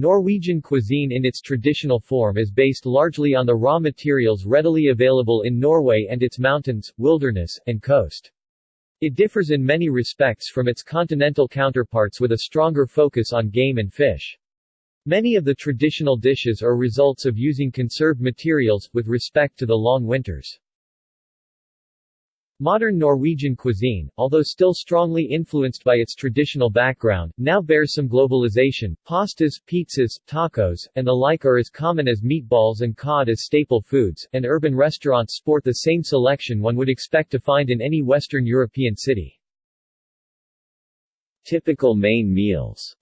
Norwegian cuisine in its traditional form is based largely on the raw materials readily available in Norway and its mountains, wilderness, and coast. It differs in many respects from its continental counterparts with a stronger focus on game and fish. Many of the traditional dishes are results of using conserved materials, with respect to the long winters. Modern Norwegian cuisine, although still strongly influenced by its traditional background, now bears some globalization. Pastas, pizzas, tacos, and the like are as common as meatballs and cod as staple foods, and urban restaurants sport the same selection one would expect to find in any Western European city. Typical main meals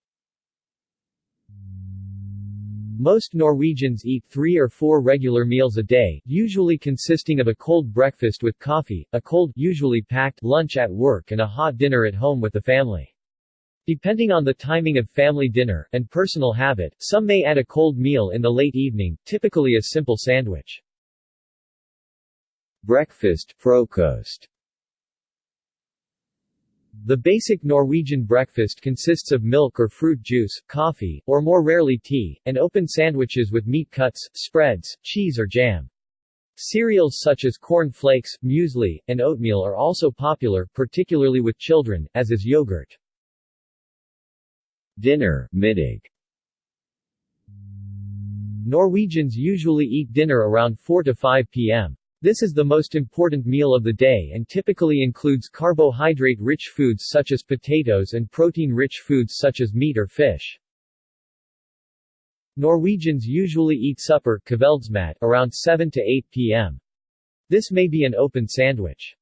most Norwegians eat three or four regular meals a day, usually consisting of a cold breakfast with coffee, a cold usually packed lunch at work and a hot dinner at home with the family. Depending on the timing of family dinner, and personal habit, some may add a cold meal in the late evening, typically a simple sandwich. Breakfast, frokost the basic Norwegian breakfast consists of milk or fruit juice, coffee, or more rarely tea, and open sandwiches with meat cuts, spreads, cheese or jam. Cereals such as corn flakes, muesli, and oatmeal are also popular, particularly with children, as is yogurt. Dinner middag. Norwegians usually eat dinner around 4 to 5 p.m. This is the most important meal of the day and typically includes carbohydrate-rich foods such as potatoes and protein-rich foods such as meat or fish. Norwegians usually eat supper around 7 to 8 p.m. This may be an open sandwich.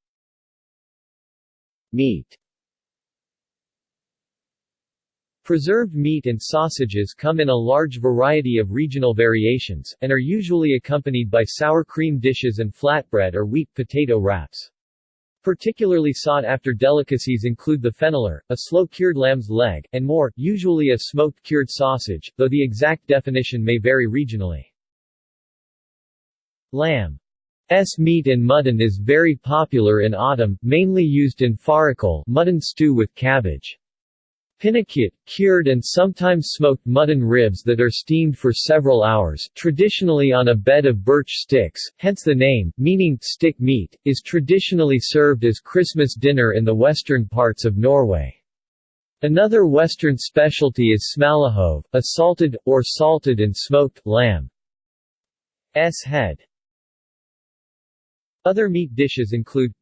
Meat Preserved meat and sausages come in a large variety of regional variations, and are usually accompanied by sour cream dishes and flatbread or wheat potato wraps. Particularly sought-after delicacies include the fenalår, a slow-cured lamb's leg, and morr, usually a smoked cured sausage, though the exact definition may vary regionally. Lamb S meat and mutton is very popular in autumn, mainly used in fårikål mutton stew with cabbage. Pinnekjøtt, cured and sometimes smoked mutton ribs that are steamed for several hours, traditionally on a bed of birch sticks, hence the name, meaning stick meat, is traditionally served as Christmas dinner in the western parts of Norway. Another western specialty is smalahove, a salted, or salted and smoked, lamb's head. Other meat dishes include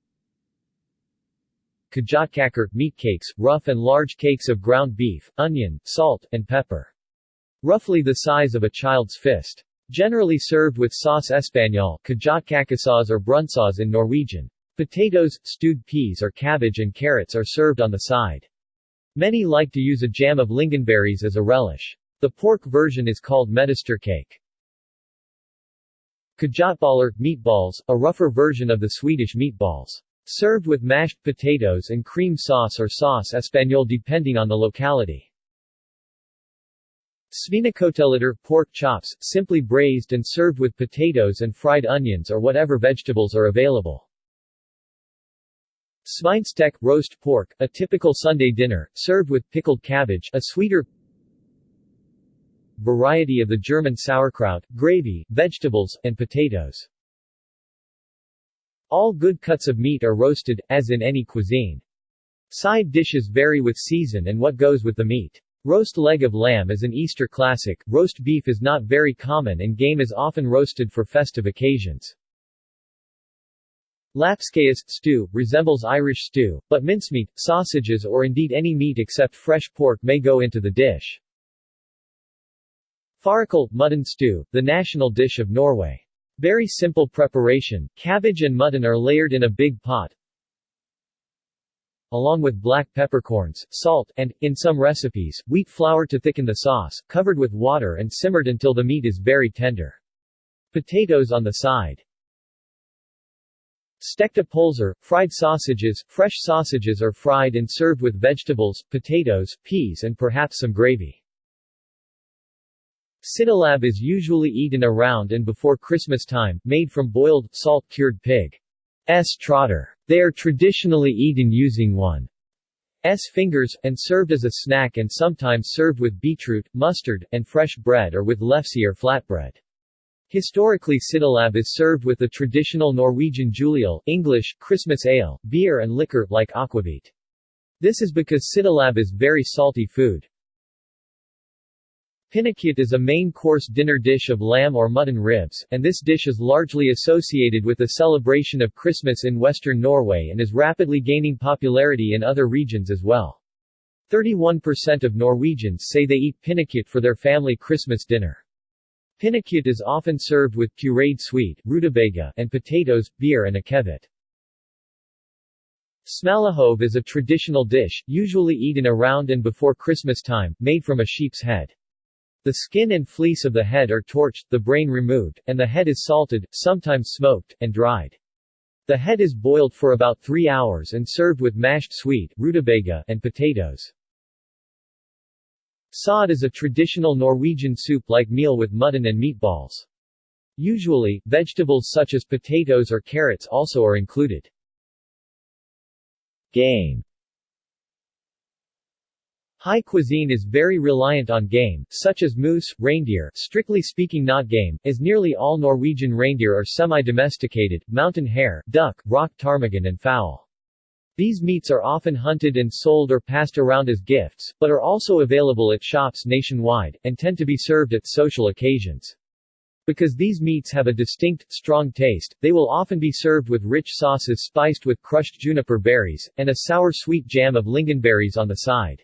kjøttkaker, meat cakes, rough and large cakes of ground beef, onion, salt, and pepper. Roughly the size of a child's fist. Generally served with sauce espagnole kjøttkakesaus or brunsauce in Norwegian. Potatoes, stewed peas or cabbage and carrots are served on the side. Many like to use a jam of lingonberries as a relish. The pork version is called medisterkake. Kjøttboller, meatballs, a rougher version of the Swedish meatballs. Served with mashed potatoes and cream sauce or sauce espagnole depending on the locality. Svinekoteletter pork chops, simply braised and served with potatoes and fried onions or whatever vegetables are available. Svinestek, roast pork, a typical Sunday dinner, served with pickled cabbage, a sweeter variety of the German sauerkraut, gravy, vegetables, and potatoes. All good cuts of meat are roasted, as in any cuisine. Side dishes vary with season and what goes with the meat. Roast leg of lamb is an Easter classic, roast beef is not very common and game is often roasted for festive occasions. Lapskaus stew, resembles Irish stew, but mincemeat, sausages or indeed any meat except fresh pork may go into the dish. Fårikål, mutton stew, the national dish of Norway. Very simple preparation, cabbage and mutton are layered in a big pot, along with black peppercorns, salt, and, in some recipes, wheat flour to thicken the sauce, covered with water and simmered until the meat is very tender. Potatoes on the side. Stekte pølser, fried sausages, fresh sausages are fried and served with vegetables, potatoes, peas and perhaps some gravy. Syltelabb is usually eaten around and before Christmas time, made from boiled, salt-cured pig's trotter. They are traditionally eaten using one's fingers, and served as a snack and sometimes served with beetroot, mustard, and fresh bread or with lefse or flatbread. Historically syltelabb is served with the traditional Norwegian juleøl English, Christmas ale, beer and liquor, like aquavit. This is because syltelabb is very salty food. Pinnekjøtt is a main course dinner dish of lamb or mutton ribs, and this dish is largely associated with the celebration of Christmas in western Norway and is rapidly gaining popularity in other regions as well. 31% of Norwegians say they eat pinnekjøtt for their family Christmas dinner. Pinnekjøtt is often served with pureed sweet rutabaga and potatoes, beer and a akevitt. Smalahove is a traditional dish, usually eaten around and before Christmas time, made from a sheep's head. The skin and fleece of the head are torched, the brain removed, and the head is salted, sometimes smoked, and dried. The head is boiled for about three hours and served with mashed sweet rutabaga and potatoes. Sodd is a traditional Norwegian soup-like meal with mutton and meatballs. Usually, vegetables such as potatoes or carrots also are included. Game High cuisine is very reliant on game, such as moose, reindeer strictly speaking not game, as nearly all Norwegian reindeer are semi-domesticated, mountain hare, duck, rock ptarmigan and fowl. These meats are often hunted and sold or passed around as gifts, but are also available at shops nationwide, and tend to be served at social occasions. Because these meats have a distinct, strong taste, they will often be served with rich sauces spiced with crushed juniper berries, and a sour-sweet jam of lingonberries on the side.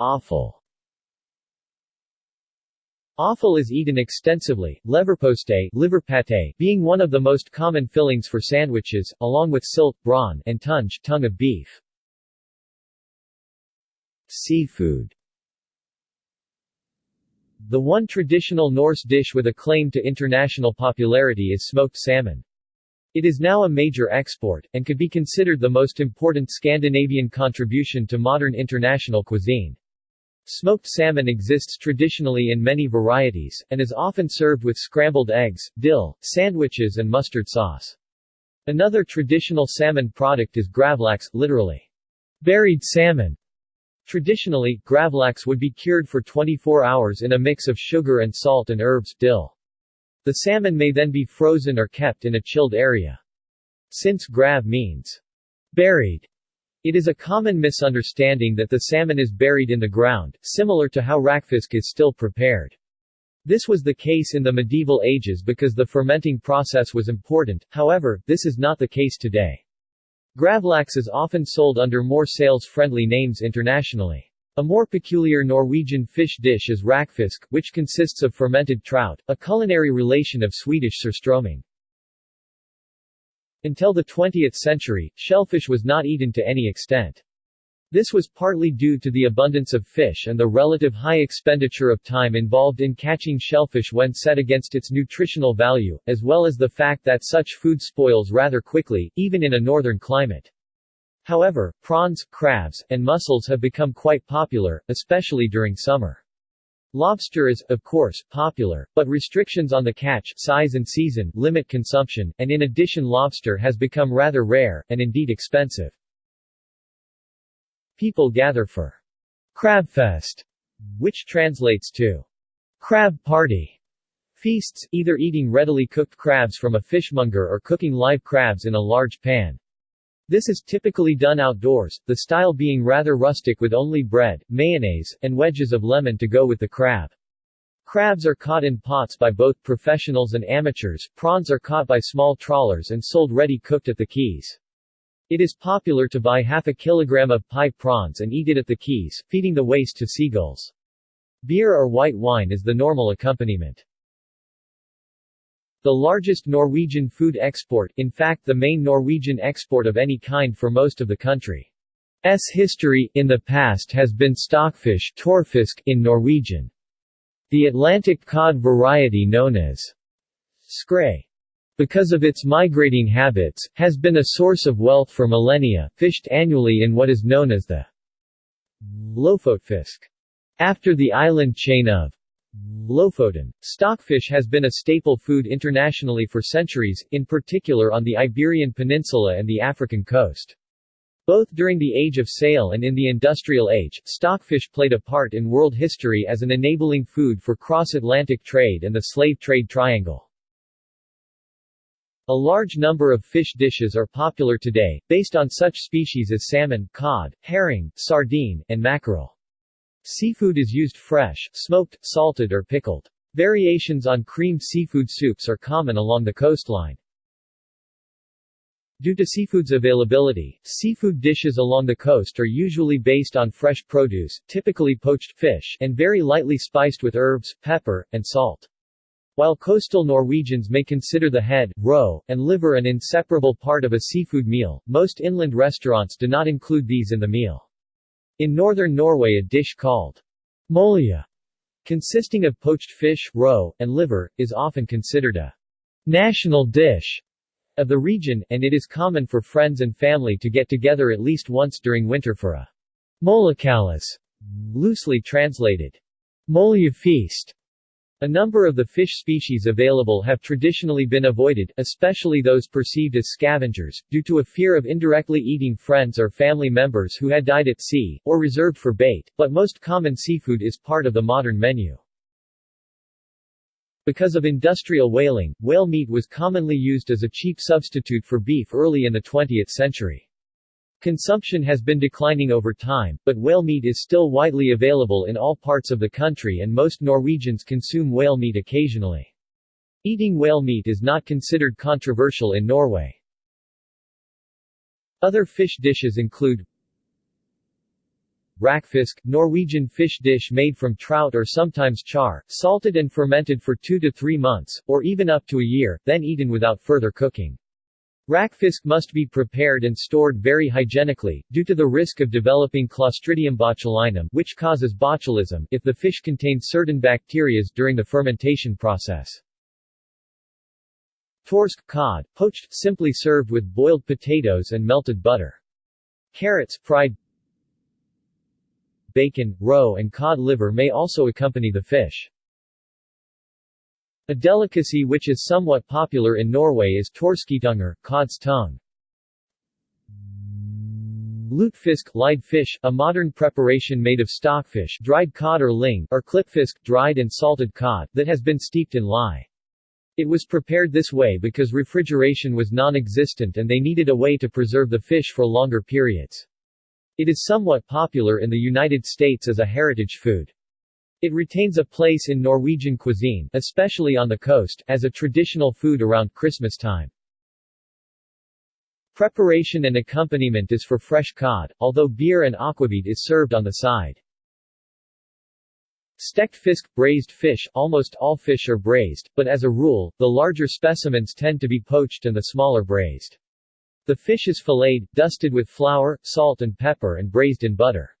Offal Offal is eaten extensively, leverpostei liver pate being one of the most common fillings for sandwiches, along with silt, brawn, and tunge tongue of beef. Seafood The one traditional Norse dish with a claim to international popularity is smoked salmon. It is now a major export, and could be considered the most important Scandinavian contribution to modern international cuisine. Smoked salmon exists traditionally in many varieties, and is often served with scrambled eggs, dill, sandwiches and mustard sauce. Another traditional salmon product is gravlax, literally, buried salmon. Traditionally, gravlax would be cured for 24 hours in a mix of sugar and salt and herbs, dill. The salmon may then be frozen or kept in a chilled area. Since grav means buried, it is a common misunderstanding that the salmon is buried in the ground, similar to how rakfisk is still prepared. This was the case in the medieval ages because the fermenting process was important, however, this is not the case today. Gravlax is often sold under more sales-friendly names internationally. A more peculiar Norwegian fish dish is rakfisk, which consists of fermented trout, a culinary relation of Swedish surströmming. Until the 20th century, shellfish was not eaten to any extent. This was partly due to the abundance of fish and the relative high expenditure of time involved in catching shellfish when set against its nutritional value, as well as the fact that such food spoils rather quickly, even in a northern climate. However, prawns, crabs, and mussels have become quite popular, especially during summer. Lobster is, of course, popular, but restrictions on the catch, size and season, limit consumption, and in addition lobster has become rather rare, and indeed expensive. People gather for Crabfest, which translates to crab party feasts, either eating readily cooked crabs from a fishmonger or cooking live crabs in a large pan. This is typically done outdoors, the style being rather rustic with only bread, mayonnaise, and wedges of lemon to go with the crab. Crabs are caught in pots by both professionals and amateurs, prawns are caught by small trawlers and sold ready cooked at the quays. It is popular to buy half a kilogram of pipe prawns and eat it at the quays, feeding the waste to seagulls. Beer or white wine is the normal accompaniment. The largest Norwegian food export, in fact the main Norwegian export of any kind for most of the country's history, in the past has been stockfish tørrfisk in Norwegian. The Atlantic cod variety known as skrei, because of its migrating habits, has been a source of wealth for millennia, fished annually in what is known as the Lofotfisk. After the island chain of Lofoten. Stockfish has been a staple food internationally for centuries, in particular on the Iberian Peninsula and the African coast. Both during the Age of Sail and in the Industrial Age, stockfish played a part in world history as an enabling food for cross-Atlantic trade and the slave trade triangle. A large number of fish dishes are popular today, based on such species as salmon, cod, herring, sardine, and mackerel. Seafood is used fresh, smoked, salted or pickled. Variations on creamed seafood soups are common along the coastline. Due to seafood's availability, seafood dishes along the coast are usually based on fresh produce, typically poached fish, and very lightly spiced with herbs, pepper, and salt. While coastal Norwegians may consider the head, roe, and liver an inseparable part of a seafood meal, most inland restaurants do not include these in the meal. In northern Norway a dish called molje, consisting of poached fish, roe, and liver, is often considered a national dish of the region, and it is common for friends and family to get together at least once during winter for a møljekalas, loosely translated molje feast. A number of the fish species available have traditionally been avoided, especially those perceived as scavengers, due to a fear of indirectly eating friends or family members who had died at sea, or reserved for bait, but most common seafood is part of the modern menu. Because of industrial whaling, whale meat was commonly used as a cheap substitute for beef early in the 20th century. Consumption has been declining over time, but whale meat is still widely available in all parts of the country and most Norwegians consume whale meat occasionally. Eating whale meat is not considered controversial in Norway. Other fish dishes include Rakfisk, Norwegian fish dish made from trout or sometimes char, salted and fermented for two to three months, or even up to a year, then eaten without further cooking. Rakfisk must be prepared and stored very hygienically, due to the risk of developing Clostridium botulinum which causes botulism if the fish contains certain bacteria during the fermentation process. Torsk cod, poached, simply served with boiled potatoes and melted butter. Carrots, fried Bacon, roe and cod liver may also accompany the fish. A delicacy which is somewhat popular in Norway is torsketunger, cod's tongue. Lutefisk, lied fish, a modern preparation made of stockfish, dried cod or ling, or klippfisk, dried and salted cod, that has been steeped in lye. It was prepared this way because refrigeration was non-existent and they needed a way to preserve the fish for longer periods. It is somewhat popular in the United States as a heritage food. It retains a place in Norwegian cuisine, especially on the coast, as a traditional food around Christmas time. Preparation and accompaniment is for fresh cod, although beer and aquavit is served on the side. Stekt fisk, braised fish, almost all fish are braised, but as a rule, the larger specimens tend to be poached and the smaller braised. The fish is filleted, dusted with flour, salt and pepper and braised in butter.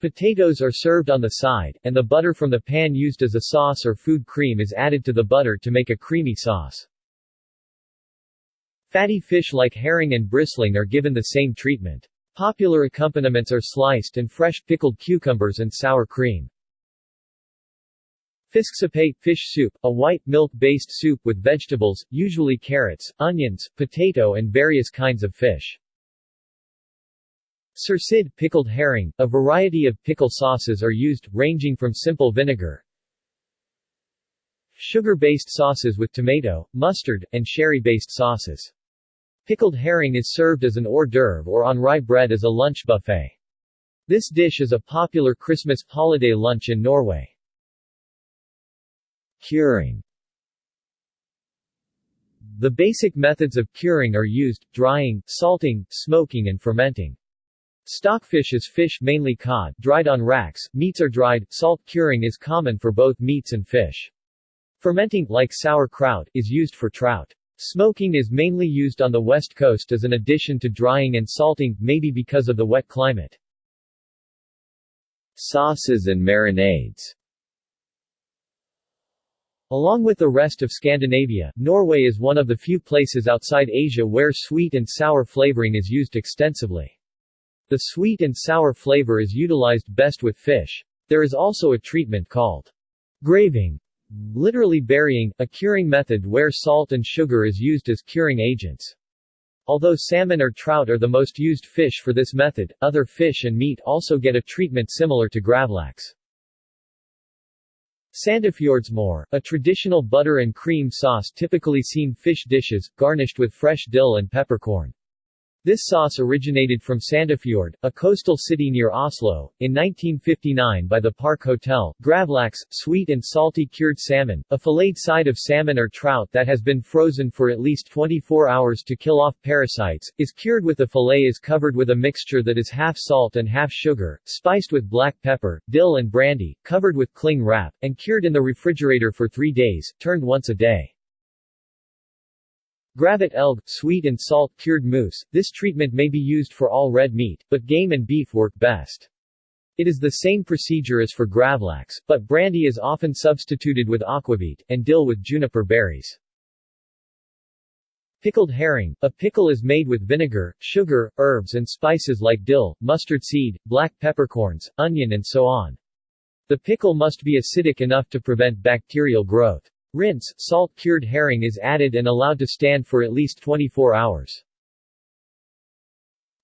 Potatoes are served on the side, and the butter from the pan used as a sauce or food cream is added to the butter to make a creamy sauce. Fatty fish like herring and bristling are given the same treatment. Popular accompaniments are sliced and fresh pickled cucumbers and sour cream. Fisksupé fish soup, a white milk-based soup with vegetables, usually carrots, onions, potato and various kinds of fish. Sursild pickled herring, a variety of pickle sauces are used, ranging from simple vinegar, sugar-based sauces with tomato, mustard, and sherry-based sauces. Pickled herring is served as an hors d'oeuvre or on rye bread as a lunch buffet. This dish is a popular Christmas holiday lunch in Norway. Curing The basic methods of curing are used, drying, salting, smoking and fermenting. Stockfish is fish mainly cod, dried on racks, meats are dried, salt curing is common for both meats and fish. Fermenting, like sauerkraut, is used for trout. Smoking is mainly used on the west coast as an addition to drying and salting, maybe because of the wet climate. Sauces and marinades Along with the rest of Scandinavia, Norway is one of the few places outside Asia where sweet and sour flavoring is used extensively. The sweet and sour flavor is utilized best with fish. There is also a treatment called graving, literally burying, a curing method where salt and sugar is used as curing agents. Although salmon or trout are the most used fish for this method, other fish and meat also get a treatment similar to gravlax. Sandefjordsmør, a traditional butter and cream sauce typically seen fish dishes, garnished with fresh dill and peppercorn. This sauce originated from Sandefjord, a coastal city near Oslo, in 1959 by the Park Hotel. Gravlax, sweet and salty cured salmon, a filleted side of salmon or trout that has been frozen for at least 24 hours to kill off parasites, is cured with the fillet is covered with a mixture that is half salt and half sugar, spiced with black pepper, dill and brandy, covered with cling wrap, and cured in the refrigerator for three days, turned once a day. Gravet elg, sweet and salt cured moose, this treatment may be used for all red meat, but game and beef work best. It is the same procedure as for gravlax, but brandy is often substituted with aquavit, and dill with juniper berries. Pickled herring, a pickle is made with vinegar, sugar, herbs and spices like dill, mustard seed, black peppercorns, onion and so on. The pickle must be acidic enough to prevent bacterial growth. Rinse, salt cured herring is added and allowed to stand for at least 24 hours.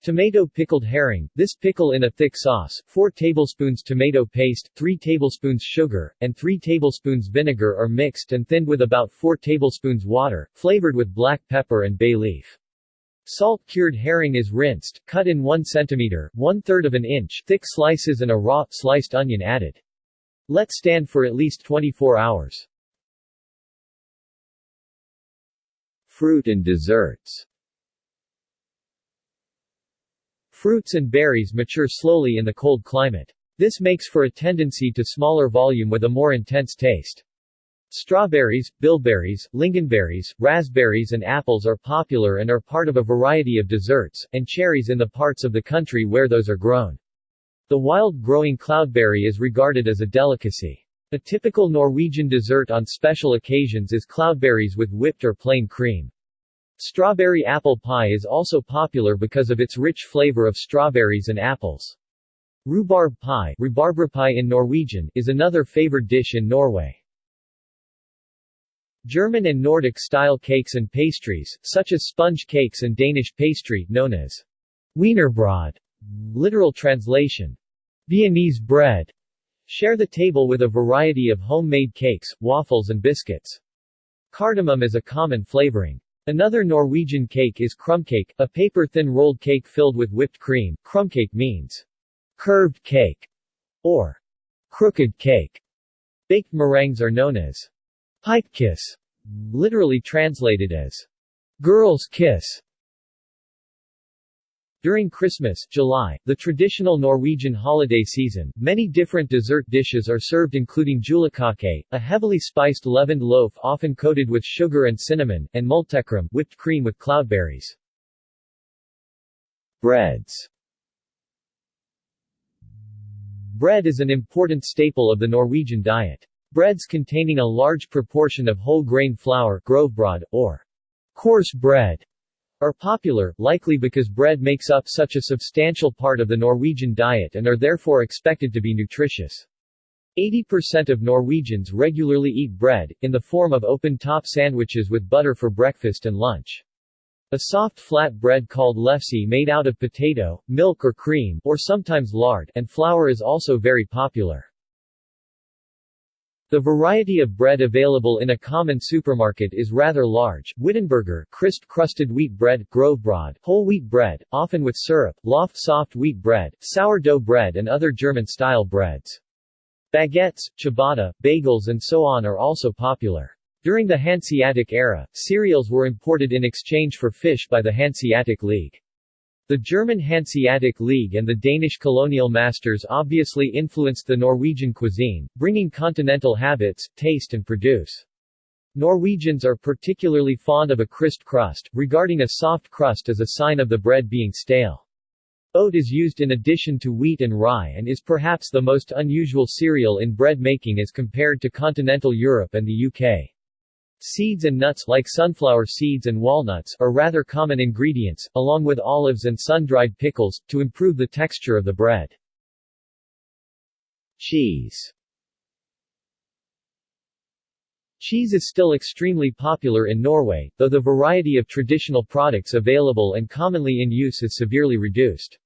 Tomato pickled herring, this pickle in a thick sauce, 4 tablespoons tomato paste, 3 tablespoons sugar, and 3 tablespoons vinegar are mixed and thinned with about 4 tablespoons water, flavored with black pepper and bay leaf. Salt cured herring is rinsed, cut in 1 cm, 1 third of an inch, thick slices and a raw, sliced onion added. Let stand for at least 24 hours. Fruit and desserts Fruits and berries mature slowly in the cold climate. This makes for a tendency to smaller volume with a more intense taste. Strawberries, bilberries, lingonberries, raspberries and apples are popular and are part of a variety of desserts, and cherries in the parts of the country where those are grown. The wild-growing cloudberry is regarded as a delicacy. A typical Norwegian dessert on special occasions is cloudberries with whipped or plain cream. Strawberry apple pie is also popular because of its rich flavor of strawberries and apples. Rhubarb pie, in Norwegian, is another favored dish in Norway. German and Nordic-style cakes and pastries, such as sponge cakes and Danish pastry, known as Wienerbrød, literal translation, Viennese bread, Share the table with a variety of homemade cakes, waffles and biscuits. Cardamom is a common flavoring. Another Norwegian cake is krumkake, a paper-thin rolled cake filled with whipped cream. Krumkake means curved cake or crooked cake. Baked meringues are known as pikekyss, literally translated as girl's kiss. During Christmas, July, the traditional Norwegian holiday season, many different dessert dishes are served including julekake, a heavily spiced leavened loaf often coated with sugar and cinnamon, and multekram, whipped cream with cloudberries. Breads Bread is an important staple of the Norwegian diet. Breads containing a large proportion of whole grain flour grovbrød, or coarse bread, are popular, likely because bread makes up such a substantial part of the Norwegian diet and are therefore expected to be nutritious. 80% of Norwegians regularly eat bread, in the form of open-top sandwiches with butter for breakfast and lunch. A soft flat bread called lefse made out of potato, milk or cream, or sometimes lard, and flour is also very popular. The variety of bread available in a common supermarket is rather large, Wittenberger crisp-crusted wheat bread, grovbrød, whole wheat bread, often with syrup, loaf soft wheat bread, sourdough bread and other German-style breads. Baguettes, ciabatta, bagels and so on are also popular. During the Hanseatic era, cereals were imported in exchange for fish by the Hanseatic League. The German Hanseatic League and the Danish colonial masters obviously influenced the Norwegian cuisine, bringing continental habits, taste and produce. Norwegians are particularly fond of a crisp crust, regarding a soft crust as a sign of the bread being stale. Oat is used in addition to wheat and rye and is perhaps the most unusual cereal in bread making as compared to continental Europe and the UK. Seeds and nuts like sunflower seeds and walnuts are rather common ingredients, along with olives and sun-dried pickles, to improve the texture of the bread. Cheese Cheese is still extremely popular in Norway, though the variety of traditional products available and commonly in use is severely reduced.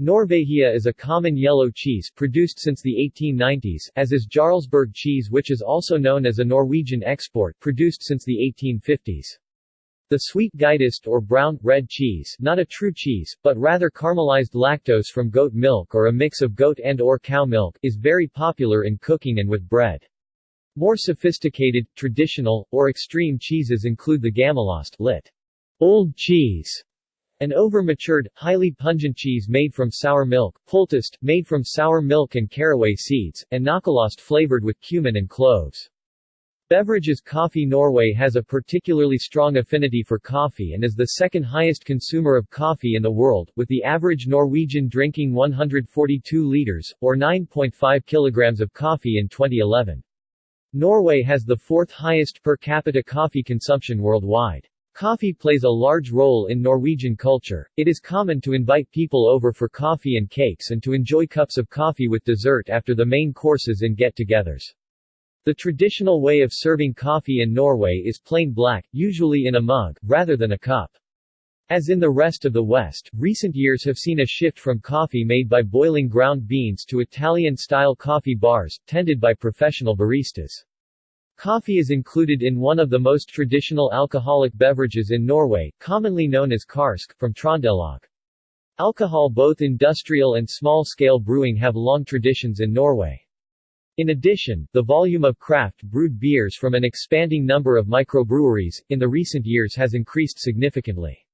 Norvegia is a common yellow cheese produced since the 1890s, as is Jarlsberg cheese which is also known as a Norwegian export produced since the 1850s. The sweet geitost or brown, red cheese not a true cheese, but rather caramelized lactose from goat milk or a mix of goat and or cow milk is very popular in cooking and with bread. More sophisticated, traditional, or extreme cheeses include the Gammelost lit. Old cheese, an over-matured, highly pungent cheese made from sour milk, Pultost, made from sour milk and caraway seeds, and Nøkkelost flavored with cumin and cloves. Beverages Coffee Norway has a particularly strong affinity for coffee and is the second highest consumer of coffee in the world, with the average Norwegian drinking 142 liters, or 9.5 kilograms of coffee in 2011. Norway has the fourth highest per capita coffee consumption worldwide. Coffee plays a large role in Norwegian culture. It is common to invite people over for coffee and cakes and to enjoy cups of coffee with dessert after the main courses in get-togethers. The traditional way of serving coffee in Norway is plain black, usually in a mug, rather than a cup. As in the rest of the West, recent years have seen a shift from coffee made by boiling ground beans to Italian-style coffee bars, tended by professional baristas. Coffee is included in one of the most traditional alcoholic beverages in Norway, commonly known as karsk, from Trondelag. Alcohol both industrial and small-scale brewing have long traditions in Norway. In addition, the volume of craft brewed beers from an expanding number of microbreweries, in the recent years has increased significantly.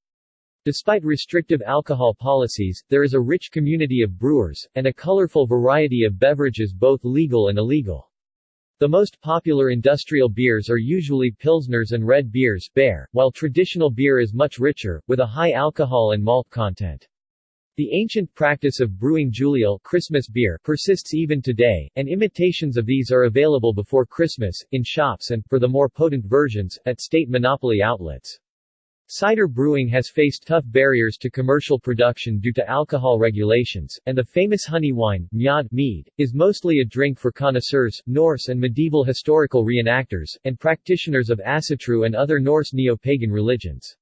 Despite restrictive alcohol policies, there is a rich community of brewers, and a colorful variety of beverages both legal and illegal. The most popular industrial beers are usually pilsners and red beers beer, while traditional beer is much richer, with a high alcohol and malt content. The ancient practice of brewing juleøl Christmas beer persists even today, and imitations of these are available before Christmas, in shops and, for the more potent versions, at state monopoly outlets. Cider brewing has faced tough barriers to commercial production due to alcohol regulations, and the famous honey wine, mjød mead, is mostly a drink for connoisseurs, Norse and medieval historical reenactors, and practitioners of Asatru and other Norse neo-pagan religions.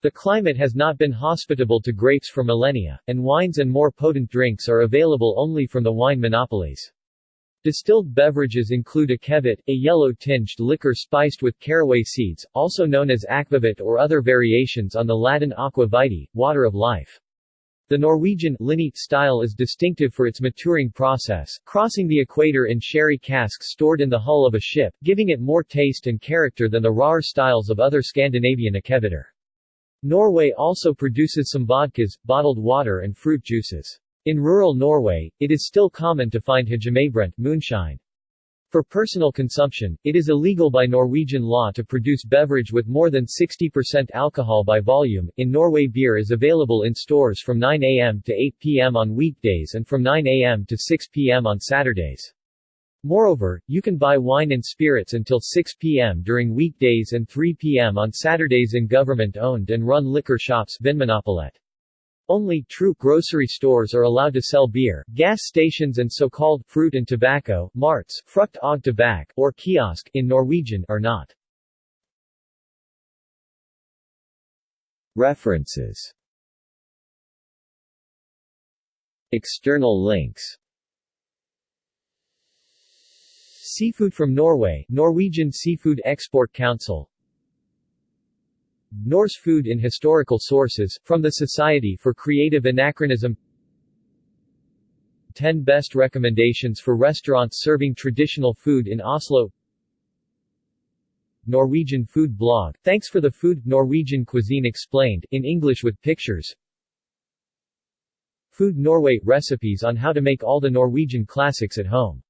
The climate has not been hospitable to grapes for millennia, and wines and more potent drinks are available only from the wine monopolies. Distilled beverages include akevit, a yellow-tinged liquor spiced with caraway seeds, also known as akvavit or other variations on the Latin aqua vitae, water of life. The Norwegian style is distinctive for its maturing process, crossing the equator in sherry casks stored in the hull of a ship, giving it more taste and character than the rawer styles of other Scandinavian akeviter. Norway also produces some vodkas, bottled water and fruit juices. In rural Norway, it is still common to find hjemmebrent moonshine. For personal consumption, it is illegal by Norwegian law to produce beverage with more than 60% alcohol by volume. In Norway, beer is available in stores from 9 a.m. to 8 p.m. on weekdays and from 9 a.m. to 6 p.m. on Saturdays. Moreover, you can buy wine and spirits until 6 p.m. during weekdays and 3 p.m. on Saturdays in government-owned and run liquor shops Vinmonopolet. Only true grocery stores are allowed to sell beer. Gas stations and so-called fruit and tobacco marts, frukt og tobak, or kiosk in Norwegian are not. References External links Seafood from Norway Norwegian Seafood Export Council Norse food in historical sources, from the Society for Creative Anachronism. 10 best recommendations for restaurants serving traditional food in Oslo. Norwegian food blog, Thanks for the Food, Norwegian Cuisine Explained, in English with pictures. Food Norway, recipes on how to make all the Norwegian classics at home